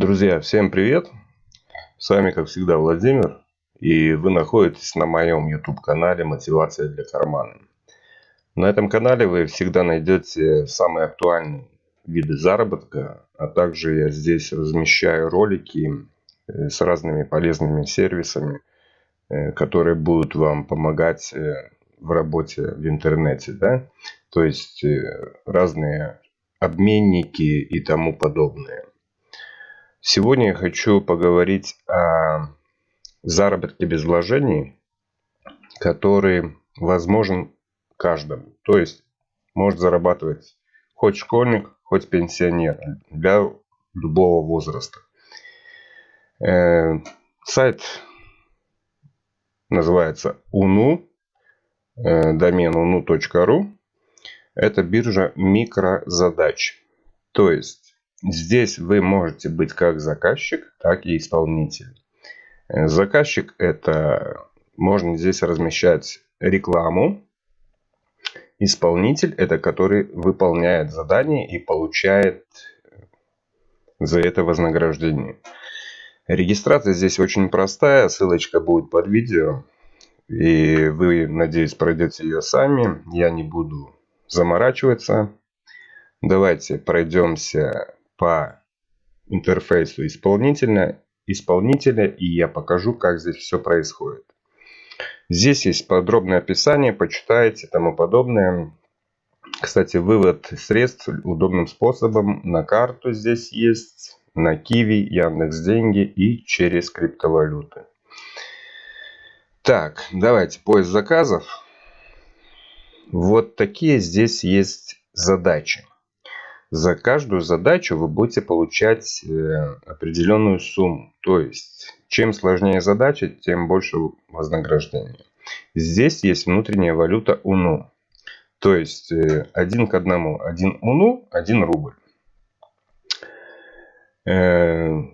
Друзья, всем привет! С вами, как всегда, Владимир. И вы находитесь на моем YouTube-канале «Мотивация для кармана». На этом канале вы всегда найдете самые актуальные виды заработка, а также я здесь размещаю ролики э, с разными полезными сервисами, э, которые будут вам помогать э, в работе в интернете. Да? То есть разные обменники и тому подобное. Сегодня я хочу поговорить о заработке без вложений, который возможен каждому. То есть может зарабатывать хоть школьник, хоть пенсионер для любого возраста. Э, сайт называется UNU, э, домен unu.ru. Это биржа микрозадач. То есть Здесь вы можете быть как заказчик, так и исполнитель. Э, заказчик это можно здесь размещать рекламу. Исполнитель это который выполняет задание и получает за это вознаграждение. Регистрация здесь очень простая, ссылочка будет под видео. И вы, надеюсь, пройдете ее сами. Я не буду заморачиваться. Давайте пройдемся по интерфейсу исполнителя, исполнителя и я покажу, как здесь все происходит. Здесь есть подробное описание, почитайте и тому подобное. Кстати, вывод средств удобным способом на карту здесь есть, на Киви, Яндекс Деньги и через криптовалюты. Так, давайте поиск заказов. Вот такие здесь есть задачи. За каждую задачу вы будете получать э, определенную сумму. То есть, чем сложнее задача, тем больше вознаграждения. Здесь есть внутренняя валюта УНУ. То есть, э, один к одному. Один УНУ, один рубль. Э,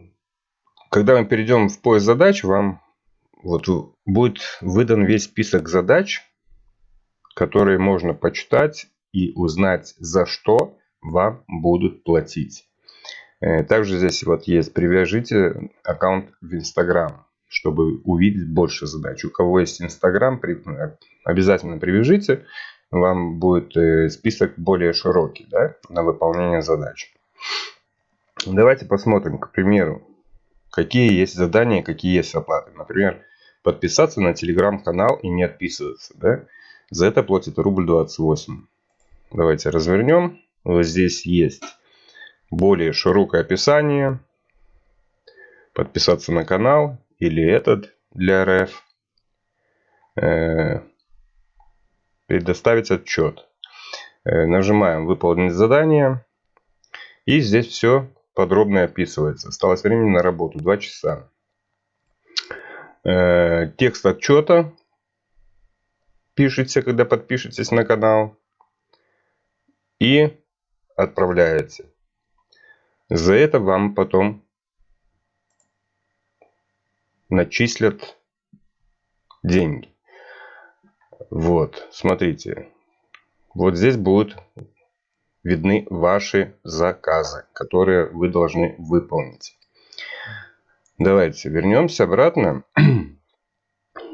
когда мы перейдем в поиск задач, вам вот будет выдан весь список задач, которые можно почитать и узнать за что вам будут платить. Э, также здесь вот есть привяжите аккаунт в Instagram, чтобы увидеть больше задач. У кого есть Instagram, обязательно привяжите. Вам будет э, список более широкий да, на выполнение задач. Давайте посмотрим, к примеру, какие есть задания, какие есть оплаты. Например, подписаться на телеграм-канал и не отписываться. Да? За это платит рубль 28. Давайте развернем. Вот здесь есть более широкое описание. Подписаться на канал или этот для РФ. Э, предоставить отчет. Э, нажимаем выполнить задание. И здесь все подробно описывается. Осталось времени на работу 2 часа. Э, текст отчета пишите, когда подпишетесь на канал. И отправляете. За это вам потом начислят деньги. Вот, смотрите. Вот здесь будут видны ваши заказы, которые вы должны выполнить. Давайте вернемся обратно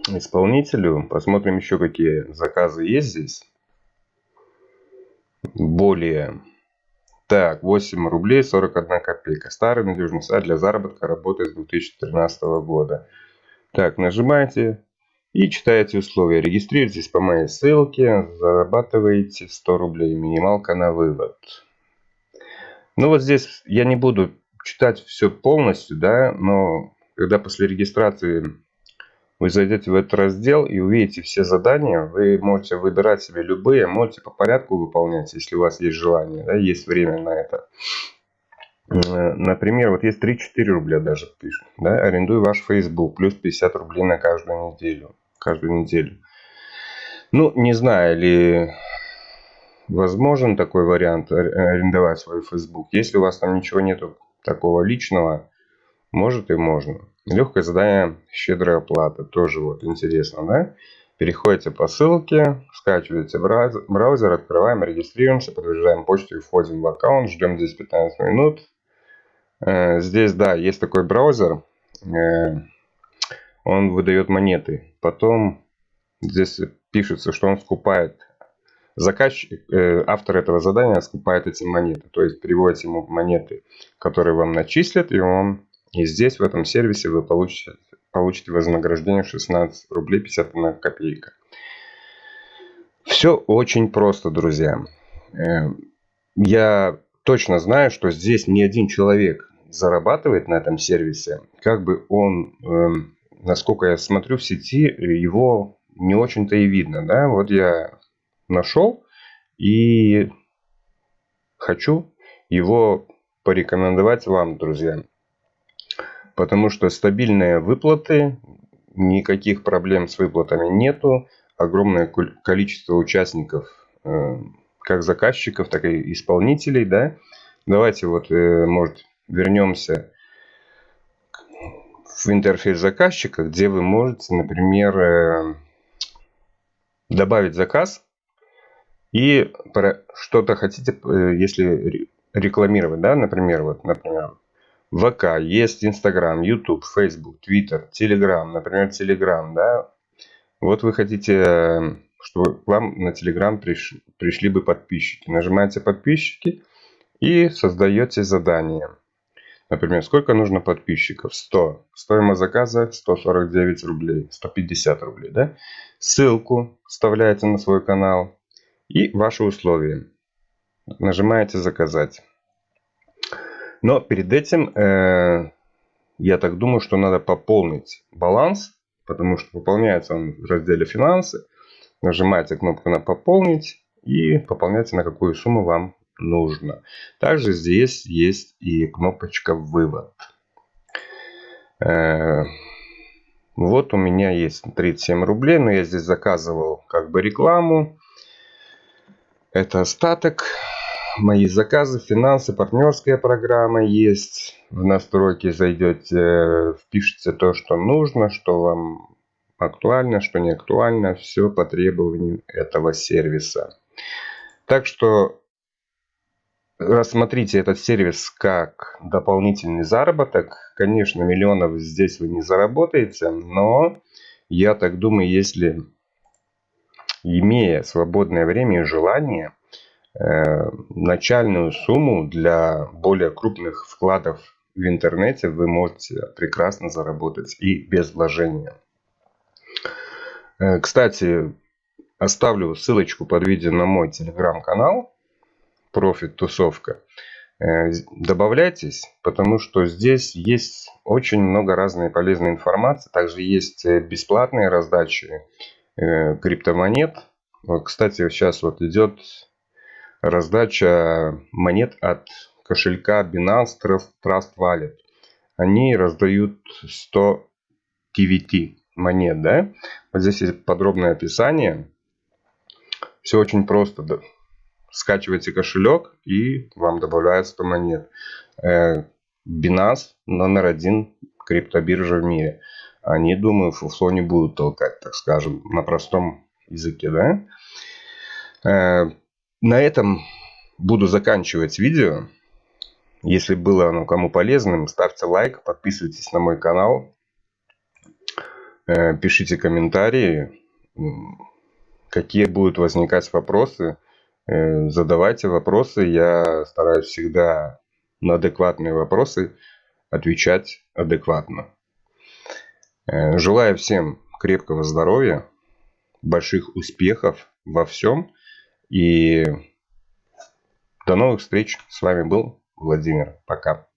исполнителю. Посмотрим еще, какие заказы есть здесь. Более так, 8 рублей 41 копейка. Старый надежный сайт для заработка работает с 2013 года. Так, нажимаете и читаете условия. Регистрируйтесь по моей ссылке, зарабатываете 100 рублей. Минималка на вывод. Ну вот здесь я не буду читать все полностью, да, но когда после регистрации вы зайдете в этот раздел и увидите все задания. Вы можете выбирать себе любые, можете по порядку выполнять, если у вас есть желание, да, есть время на это. Э, например, вот есть 3-4 рубля даже пишет. Да, арендуй ваш Facebook, плюс 50 рублей на каждую неделю. Каждую неделю. Ну, не знаю, ли возможен такой вариант арендовать свой Facebook. Если у вас там ничего нету такого личного, может и можно. Легкое задание, щедрая оплата. Тоже вот интересно, да? Переходите по ссылке, скачиваете браузер, открываем, регистрируемся, подтверждаем почту и входим в аккаунт. Ждем здесь 15 минут. Э, здесь, да, есть такой браузер. Э, он выдает монеты. Потом здесь пишется, что он скупает заказчик, э, автор этого задания скупает эти монеты, то есть приводит ему монеты, которые вам начислят, и он и здесь в этом сервисе вы получите, получите вознаграждение 16 рублей 51 копейка. Все очень просто, друзья. Э, я точно знаю, что здесь ни один человек зарабатывает на этом сервисе. Как бы он, эм, насколько я смотрю в сети, его не очень-то и видно. Да? Вот я нашел и хочу его порекомендовать вам, друзья. Потому что стабильные выплаты, никаких проблем с выплатами нету. Огромное количество участников, э, как заказчиков, так и исполнителей. Да? Давайте вот, э, может, вернемся в интерфейс заказчика, где вы можете, например, э, добавить заказ и что-то хотите, если рекламировать, да, например, вот, например, ВК, есть Инстаграм, Ютуб, Фейсбук, Твиттер, Телеграм, например, Телеграм, да, вот вы хотите, э, чтобы к вам на Телеграм приш, пришли бы подписчики. Нажимаете подписчики и создаете задание. Например, сколько нужно подписчиков? 100. Стоимость заказа 149 рублей, 150 рублей, да? Ссылку вставляете на свой канал и ваши условия. Нажимаете «Заказать». Но перед этим, э, я так думаю, что надо пополнить баланс, потому что пополняется он в разделе «Финансы». Нажимаете кнопку на «Пополнить» и пополняете на какую сумму вам нужно. Также здесь есть и кнопочка «Вывод». Э, вот у меня есть 37 рублей, но я здесь заказывал как бы рекламу. Это остаток. Мои заказы, финансы, партнерская программа есть. В настройки зайдете, впишите то, что нужно, что вам актуально, что не актуально. Все по требованию этого сервиса. Так что рассмотрите этот сервис как дополнительный заработок. Конечно, миллионов здесь вы не заработаете, но я так думаю, если имея свободное время и желание, э, начальную сумму для более крупных вкладов в интернете вы можете прекрасно заработать и без вложения. Э, кстати, оставлю ссылочку под видео на мой телеграм-канал Профит Тусовка. Э, добавляйтесь, потому что здесь есть очень много разной полезной информации. Также есть бесплатные раздачи Э, криптомонет. Кстати, сейчас вот идет раздача монет от кошелька Binance Trust Wallet. Они раздают 100 TVT монет, да? Вот здесь есть подробное описание. Все очень просто. Да? Кошелек и вам добавляют 100 монет. Э, Binance номер один криптобиржа в мире они, думаю, фуфло не будут толкать, так скажем, на простом языке, да. На этом буду заканчивать видео. Если было оно кому полезным, ставьте лайк, подписывайтесь на мой канал, э, пишите комментарии, какие будут возникать вопросы, э, задавайте вопросы. Я стараюсь всегда на адекватные вопросы отвечать адекватно. Э, желаю всем крепкого здоровья, больших успехов во всем. И до новых встреч. С вами был Владимир. Пока.